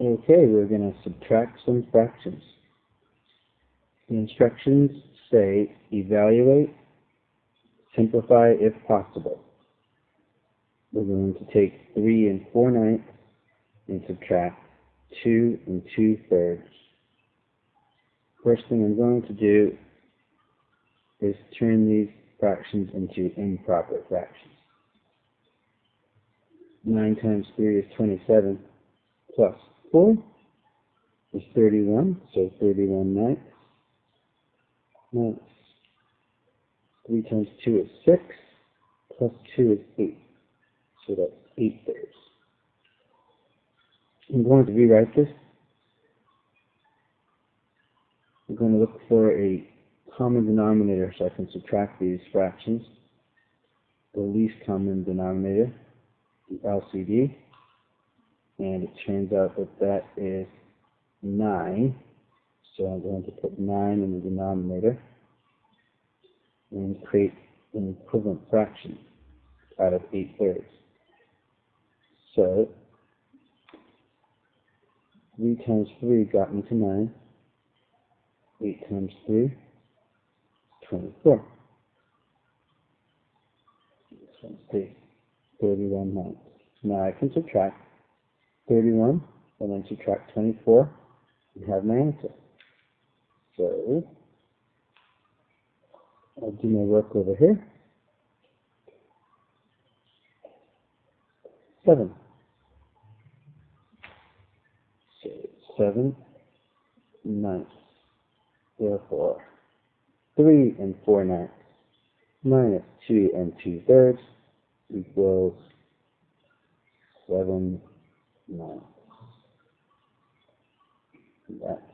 Okay, we're going to subtract some fractions. The instructions say evaluate, simplify if possible. We're going to take 3 and 4 ninths and subtract 2 and 2 thirds. First thing I'm going to do is turn these fractions into improper fractions. 9 times 3 is 27, plus 4 is 31, so 31 ninths. Minus 3 times 2 is 6, plus 2 is 8, so that's 8 thirds. I'm going to rewrite this. I'm going to look for a common denominator so I can subtract these fractions. The least common denominator, the LCD, and it turns out that that is 9. So I'm going to put 9 in the denominator and create an equivalent fraction out of 8 thirds. So 3 times 3 got me to 9. 8 times 3 24. This one's 3. 31 ninths. Now I can subtract 31 and then subtract 24 and have my answer. So I'll do my work over here. 7. So 7 ninths. Therefore, 3 and 4 ninths minus 2 and 2 thirds equals 7 ninths. That's it.